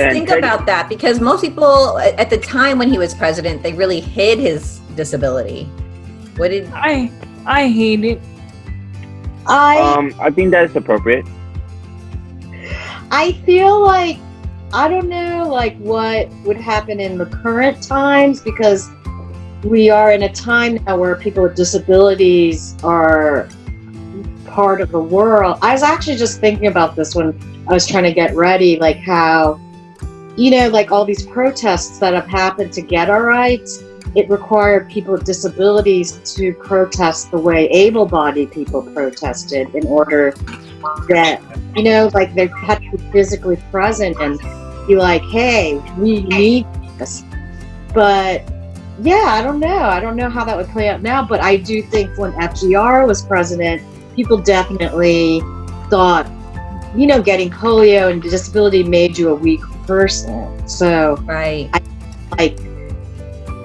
guys And think Teddy- about that? Because most people at the time when he was president, they really hid his disability. What did I I hate it. I Um, I think that is appropriate. I feel like I don't know like what would happen in the current times because we are in a time now where people with disabilities are part of the world. I was actually just thinking about this when I was trying to get ready, like how you know, like all these protests that have happened to get our rights, it required people with disabilities to protest the way able-bodied people protested in order that you know, like they had to be physically present and be like, hey, we need this. But yeah, I don't know. I don't know how that would play out now, but I do think when FDR was president, people definitely thought, you know, getting polio and disability made you a weak person. So, right? like,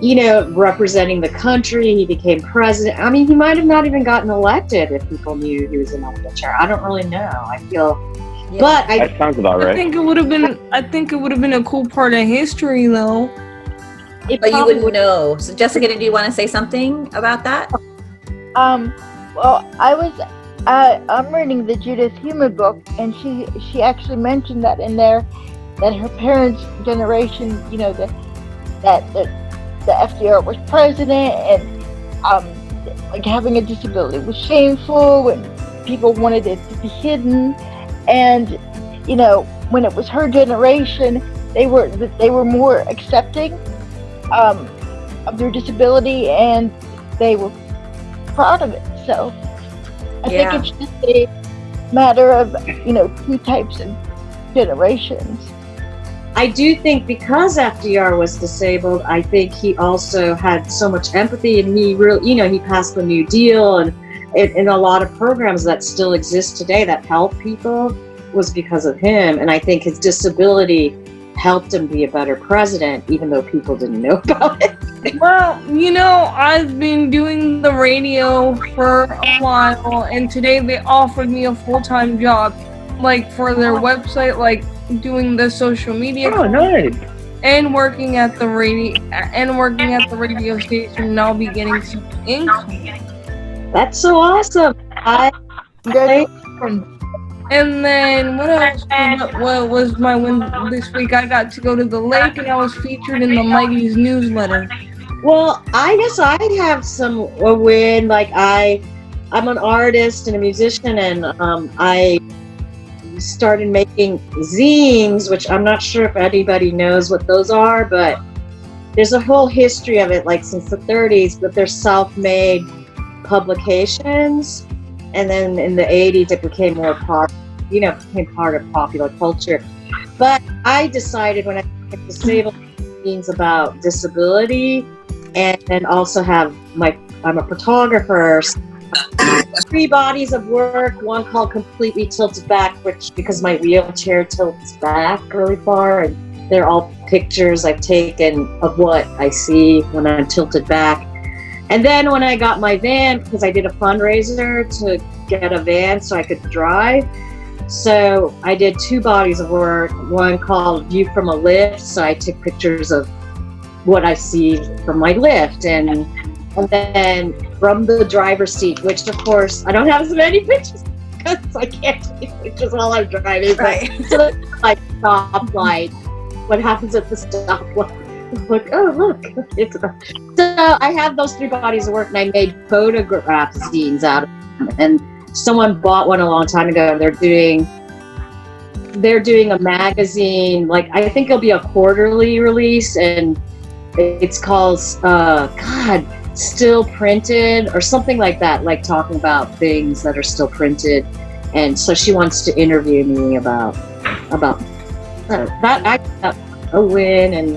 you know, representing the country, he became president. I mean, he might have not even gotten elected if people knew he was in a wheelchair. I don't really know. I feel, Yeah. but I That sounds about I think it would have been I think it would have been a cool part of history though. it But you wouldn't know. So Jessica, did you want to say something about that? Um, well, I was, uh, I'm reading the Judith Heumann book, and she she actually mentioned that in there, that her parents' generation, you know, the, that the, the FDR was president, and um, like having a disability was shameful, and people wanted it to be hidden, and you know, when it was her generation, they were they were more accepting um, of their disability, and they were proud of it. So I Yeah. think it's just a matter of you know two types of generations. I do think because FDR was disabled, I think he also had so much empathy and he really, you know, he passed the New Deal and in a lot of programs that still exist today that help people was because of him. And I think his disability helped him be a better president, even though people didn't know about it. Well, you know, I've been doing the radio for a while, and today they offered me a full time job, like for their website, like doing the social media Oh, nice. and working at the radio and working at the radio station. And I'll be getting some income. That's so awesome. I, Congratulations. And then what else? What, what was my win this week? I got to go to the lake, and I was featured in the Mighty's newsletter. Well, I guess I have some a win. Like I, I'm an artist and a musician, and um, I started making zines, which I'm not sure if anybody knows what those are, but there's a whole history of it, like since the 30s. But they're self-made publications, and then in the 80s it became more part, you know, became part of popular culture. But I decided when I became disabled zines about disability and then also have my I'm a photographer. so Three bodies of work. One called completely tilted back, which because my wheelchair tilts back really far, and they're all pictures I've taken of what I see when I'm tilted back. And then when I got my van, because I did a fundraiser to get a van so I could drive. So I did two bodies of work. One called View from a Lift. So I took pictures of what I see from my lift and and then from the driver's seat, which of course I don't have as many pictures because I can't take pictures while I'm driving. but- Right. So that's like stoplight. What happens at the stoplight? Look, oh look, it's so I have those three bodies of work, and I made photograph zines out of them. And someone bought one a long time ago, and they're doing they're doing a magazine. Like I think it'll be a quarterly release, and it's called uh, God, still printed or something like that. Like talking about things that are still printed. And so she wants to interview me about about that. I got a win, and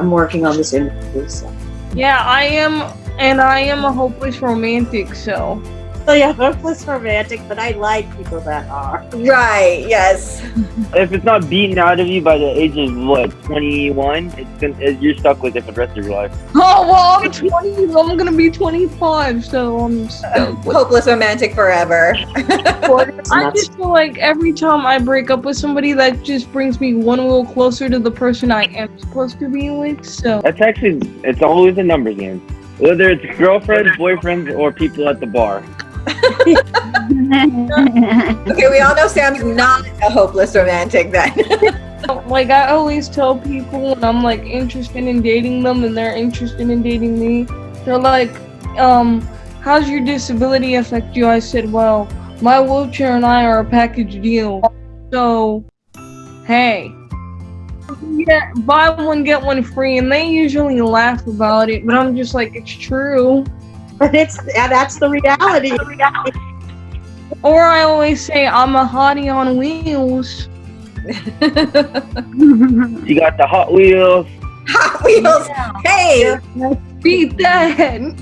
I'm working on this interview. So. Yeah, I am, and I am a hopeless romantic. So necessarily a hopeless romantic, but I like people that are. Right. Yes. If it's not beaten out of you by the age of what, 21, it's gonna, it, you're stuck with it for the rest of your life. Oh well, I'm 20. I'm gonna be 25, so I'm stuck Hopeless romantic forever. I just feel like every time I break up with somebody, that just brings me one little closer to the person I am supposed to be with. So That's actually, it's always a numbers game. Whether it's girlfriends, boyfriends, or people at the bar. Okay, we all know Sam's not a hopeless romantic then. like I always tell people when I'm like interested in dating them and they're interested in dating me, they're like, um, how's your disability affect you? I said, well, my wheelchair and I are a package deal. So, hey. Yeah, buy one get one free, and they usually laugh about it, but I'm just like, it's true. But it's yeah, that's the reality. Or I always say I'm a hottie on wheels. You got the Hot Wheels. Hot Wheels. Hey, Beat that.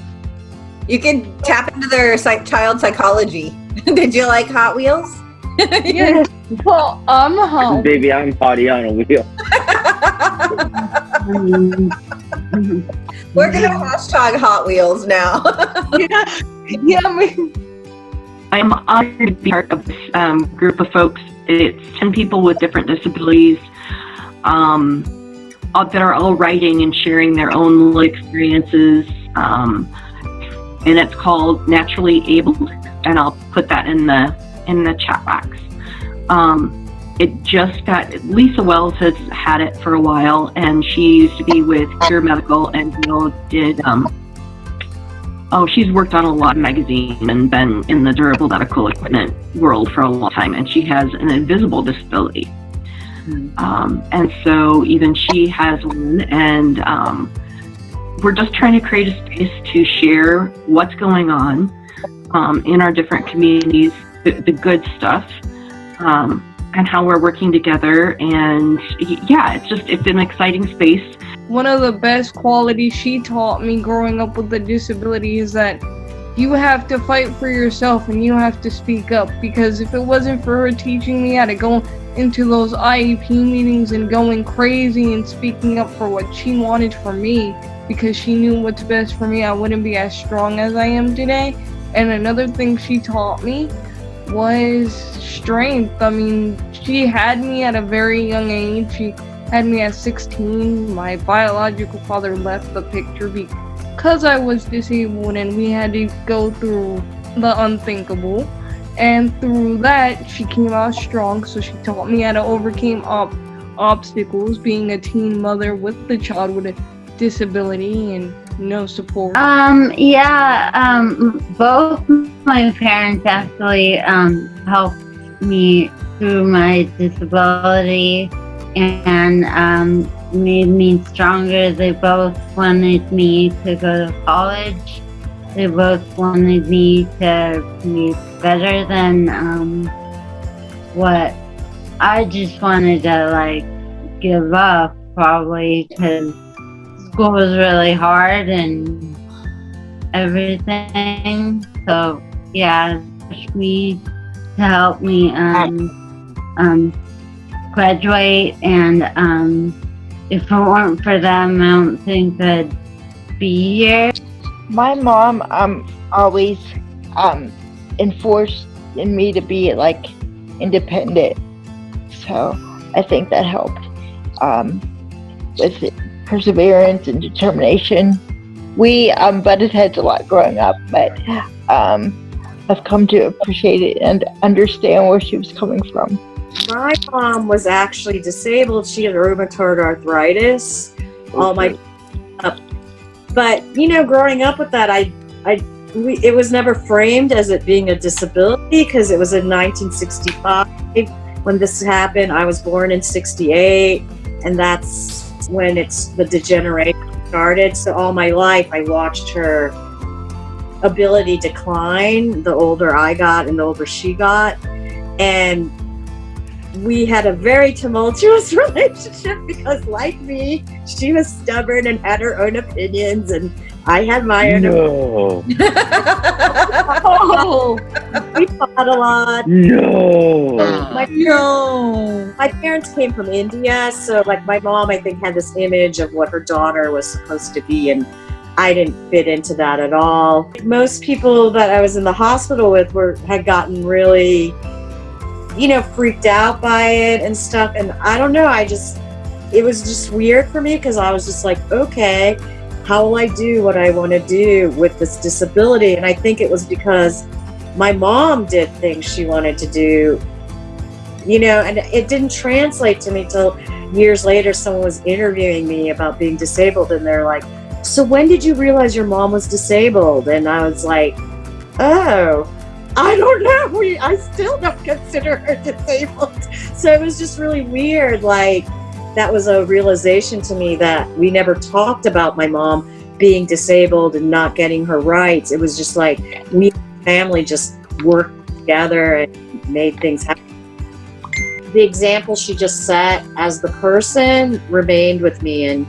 you can tap into their psych- child psychology. Did you like Hot Wheels? Yeah. Well, I'm a hot Baby, I'm hottie on a wheel. We're gonna hashtag Hot Wheels now. yeah, yeah, I mean, I'm honored to be part of this um, group of folks. It's 10 people with different disabilities um, all- that are all writing and sharing their own experiences. Um, and it's called Naturally Abled, and I'll put that in the in the chat box. Um, it just got Lisa Wells has had it for a while, and she used to be with Cure Medical, and you know did um, Oh, she's worked on a lot of magazines and been in the durable medical equipment world for a long time, and she has an invisible disability. Um, and so even she has one, and um, we're just trying to create a space to share what's going on um, in our different communities, the, the good stuff, um, and how we're working together. And yeah, it's just it's an exciting space. one of the best qualities she taught me growing up with a disability is that you have to fight for yourself and you have to speak up because if it wasn't for her teaching me how to go into those IEP meetings and going crazy and speaking up for what she wanted for me because she knew what's best for me, I wouldn't be as strong as I am today. And another thing she taught me was strength. I mean, she had me at a very young age. She had me at 16. My biological father left the picture because I was disabled and we had to go through the unthinkable. And through that, she came out strong. So she taught me how to overcome ob- obstacles, being a teen mother with the child with a disability and no support. Um, yeah, um, both my parents actually um, helped me through my disability and um, made me stronger. They both wanted me to go to college. They both wanted me to be better than um, what I just wanted to like give up probably because school was really hard and everything. So yeah, me to help me um, um, graduate and um, if it weren't for them, I don't think I'd be here. My mom um always um enforced in me to be like independent. So I think that helped um with perseverance and determination. We um butted heads a lot growing up, but um I've come to appreciate it and understand where she was coming from. My mom was actually disabled. She had rheumatoid arthritis. All my. But you know, growing up with that, I, I, we, it was never framed as it being a disability because it was in 1965 when this happened. I was born in '68, and that's when it's the degeneration started. So all my life, I watched her ability decline the older I got and the older she got, and we had a very tumultuous relationship because like me she was stubborn and had her own opinions and I had my own. No. We fought a lot. No. My no! my parents came from India, so like my mom, I think, had this image of what her daughter was supposed to be, and I didn't fit into that at all. Most people that I was in the hospital with were had gotten really, you know, freaked out by it and stuff, and I don't know. I just it was just weird for me because I was just like, okay, how will I do what I want to do with this disability? And I think it was because my mom did things she wanted to do you know, and it didn't translate to me till years later. Someone was interviewing me about being disabled, and they're like, "So when did you realize your mom was disabled?" And I was like, "Oh, I don't know. We, I still don't consider her disabled." So it was just really weird. Like that was a realization to me that we never talked about my mom being disabled and not getting her rights. It was just like we family just worked together and made things happen the example she just set as the person remained with me and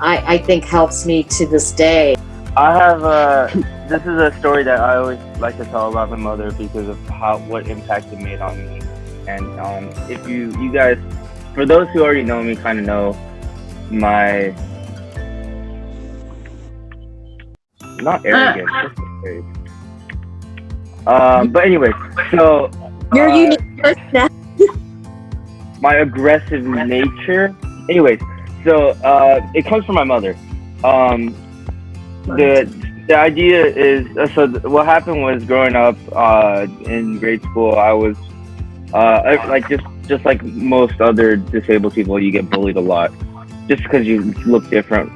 I, I think helps me to this day. I have a. This is a story that I always like to tell about my mother because of how what impact it made on me. And um, if you you guys, for those who already know me, kind of know my not arrogant, the phrase? Um, but anyway, so Your uh, unique personality. my aggressive nature. Anyways, so uh, it comes from my mother. Um, the the idea is uh, so th- what happened was growing up uh, in grade school, I was uh, I- like just just like most other disabled people, you get bullied a lot just because you look different,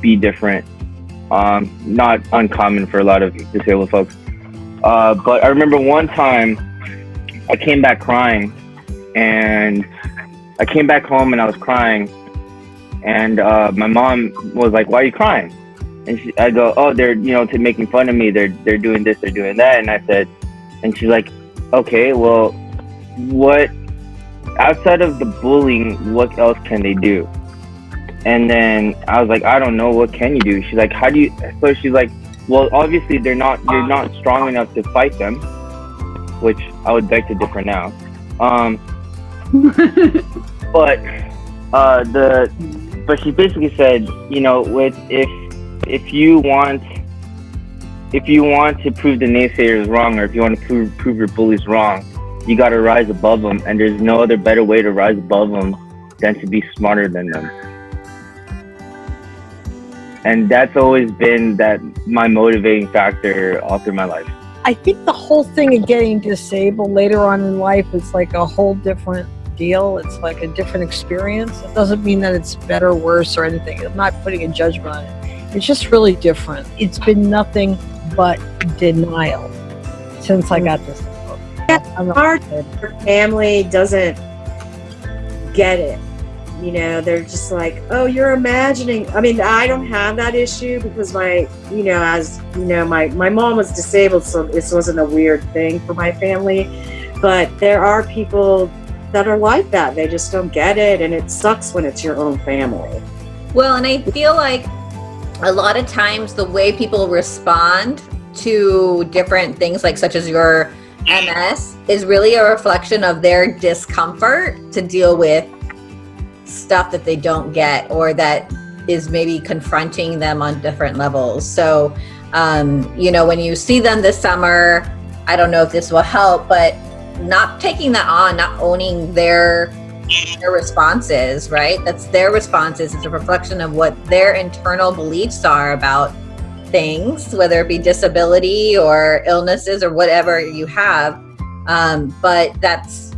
be different. Um, not uncommon for a lot of disabled folks. Uh, but I remember one time I came back crying and I came back home and I was crying, and uh, my mom was like, "Why are you crying?" And she, I go, "Oh, they're you know to making fun of me. They're they're doing this, they're doing that." And I said, and she's like, "Okay, well, what outside of the bullying, what else can they do?" And then I was like, "I don't know. What can you do?" She's like, "How do you?" So she's like, "Well, obviously they're not. You're not strong enough to fight them," which I would beg to differ now. Um, but uh, the but she basically said, you know, with if if you want if you want to prove the naysayers wrong, or if you want to prove prove your bullies wrong, you got to rise above them, and there's no other better way to rise above them than to be smarter than them. And that's always been that my motivating factor all through my life. I think the whole thing of getting disabled later on in life is like a whole different deal. It's like a different experience. It doesn't mean that it's better, worse, or anything. I'm not putting a judgment on it. It's just really different. It's been nothing but denial since I got this. book. I'm not- Her family doesn't get it. You know, they're just like, oh, you're imagining. I mean, I don't have that issue because my, you know, as you know, my my mom was disabled, so this wasn't a weird thing for my family. But there are people that are like that. They just don't get it, and it sucks when it's your own family. Well, and I feel like a lot of times the way people respond to different things, like such as your MS, is really a reflection of their discomfort to deal with stuff that they don't get or that is maybe confronting them on different levels. So, um, you know, when you see them this summer, I don't know if this will help, but not taking that on, not owning their their responses, right? That's their responses. It's a reflection of what their internal beliefs are about things, whether it be disability or illnesses or whatever you have. Um, but that's,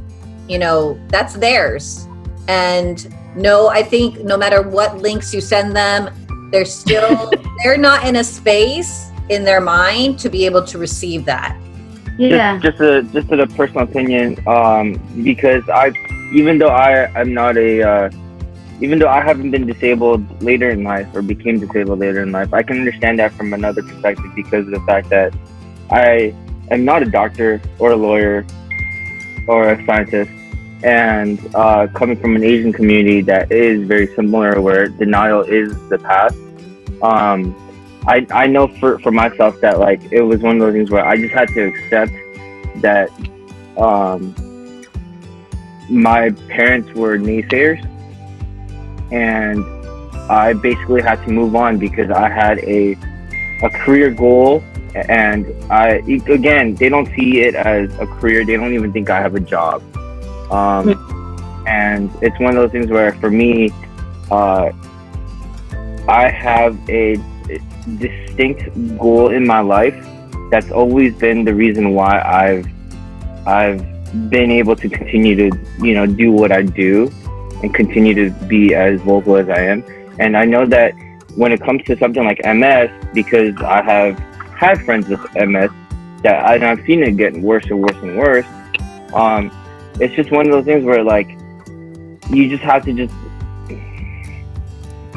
you know, that's theirs. And no, I think no matter what links you send them, they're still, they're not in a space in their mind to be able to receive that. Yeah. Just, just a just a personal opinion, um, because I, even though I am not a, uh, even though I haven't been disabled later in life or became disabled later in life, I can understand that from another perspective because of the fact that I am not a doctor or a lawyer or a scientist, and uh, coming from an Asian community that is very similar, where denial is the path. Um, I I know for for myself that like it was one of those things where I just had to accept that um my parents were naysayers and I basically had to move on because I had a a career goal and I again they don't see it as a career they don't even think I have a job um, and it's one of those things where for me uh, I have a distinct goal in my life that's always been the reason why I've I've been able to continue to you know do what I do and continue to be as vocal as I am. And I know that when it comes to something like MS because I have had friends with MS that I, and I've seen it getting worse and worse and worse um, it's just one of those things where like you just have to just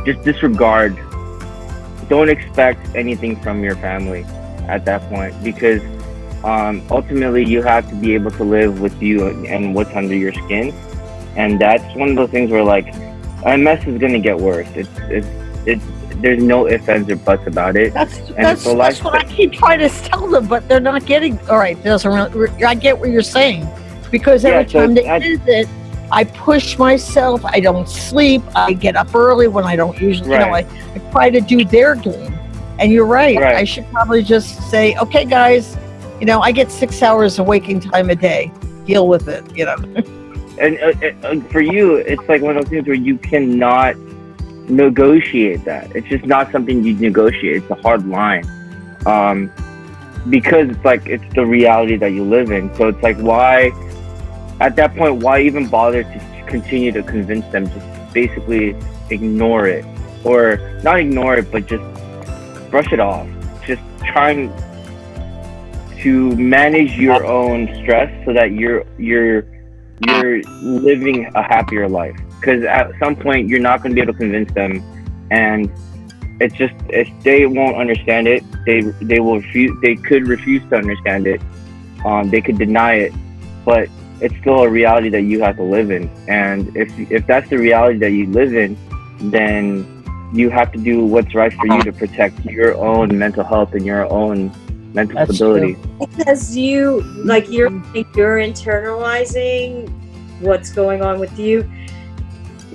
just disregard don't expect anything from your family at that point because um, ultimately you have to be able to live with you and what's under your skin and that's one of those things where like MS is going to get worse it's it's it's there's no ifs ands or buts about it That's And that's, that's what I keep trying to tell them, but they're not getting. All right, doesn't really. I get what you're saying because every Yeah, so time they I- visit, I push myself. I don't sleep. I get up early when I don't usually. You know, I, Right. I try to do their game. And you're right. Right. I should probably just say, okay, guys, you know, I get six hours of waking time a day. Deal with it. You know. and uh, uh, for you it's like one of those things where you cannot negotiate that it's just not something you negotiate it's a hard line um, because it's like it's the reality that you live in so it's like why at that point why even bother to continue to convince them? Just basically ignore it. Or not ignore it but just brush it off. Just trying to manage your own stress so that you're you're you're living a happier life. Because at some point you're not going to be able to convince them. And it's just if they won't understand it they they will refuse they could refuse to understand it. Um, they could deny it. But it's still a reality that you have to live in. And if if that's the reality that you live in then you have to do what's right for you to protect your own mental health and your own mental That's stability. because you like you're you're internalizing what's going on with you.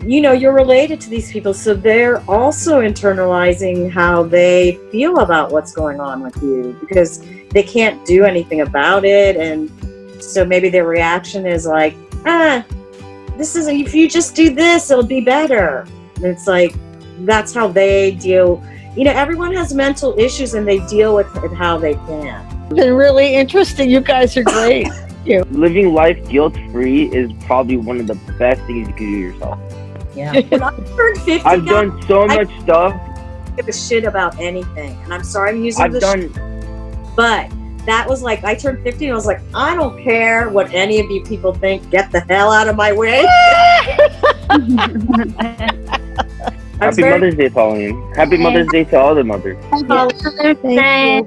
You know you're related to these people so they're also internalizing how they feel about what's going on with you because they can't do anything about it and so maybe their reaction is like ah this is if you just do this it'll be better and it's like that's how they deal you know everyone has mental issues and they deal with it how they can It's been really interesting. You guys are great. living life guilt free is probably one of the best things you can do yourself Yeah. when I turned 50, I've guys, done so I- much stuff. I give a shit about anything. And I'm sorry I'm using I've the done sh- but that was like I turned 50 and I was like, I don't care what any of you people think. Get the hell out of my way. Happy very- Mother's Day, Pauline. Happy Mother's Day to all the mothers. Happy Mother's Day.